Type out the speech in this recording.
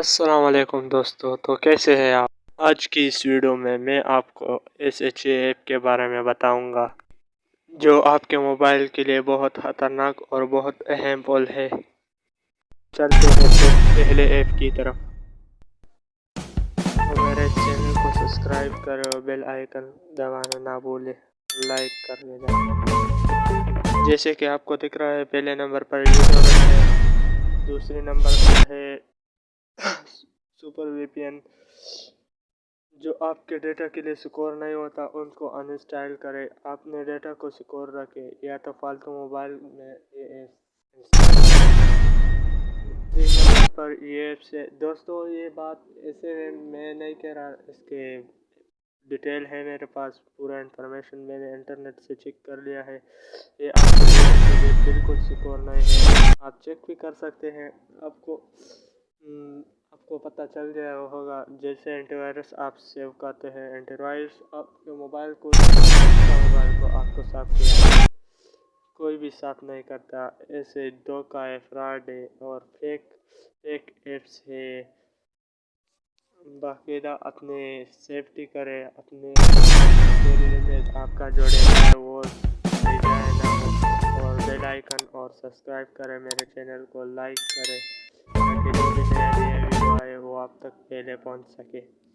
वालेकुम दोस्तों तो कैसे हैं आप? आज की इस वीडियो में मैं आपको एस एच ऐप के बारे में बताऊँगा, जो आपके मोबाइल के लिए बहुत ख़तरनाक और बहुत अहम पोल है। चलते हैं तो पहले ऐप की तरफ़। तो मेरे चैनल को सब्सक्राइब करें और बेल आइकन दबाना ना भूलें, लाइक कर लेना जैसे कि आपको दिख रहा है, पहले नंबर पर है, दूसरे नंबर पर है सुपर वीपीएन जो आपके डेटा के लिए सिक्योर नहीं होता उनको अनइंस्टॉल करें। अपने डेटा को सिक्योर रखें या तो फालतू मोबाइल में ये पर ये से दोस्तों ये बात ऐसे मैं नहीं कह रहा इसके डिटेल है मेरे पास पूरा इंफॉर्मेशन मैंने इंटरनेट से चेक कर लिया है। ये आपके बिल्कुल सिक्योर नहीं है। आप चेक भी कर सकते हैं आपको हम्म, आपको पता चल गया होगा, जैसे एंटीवायरस आप सेव करते हैं एंटीवायरस आपके मोबाइल को मोबाइल को आपको साफ़ किया कोई भी साफ़ नहीं करता, ऐसे धोखा है फ्रॉड है और फेक फेक एप्स है। बाकायदा अपने सेफ्टी करें, अपने आपका जो डेटा है। वो और बेल आइकन और सब्सक्राइब करें मेरे चैनल को लाइक करें। आप तक पहले पहुँच सके।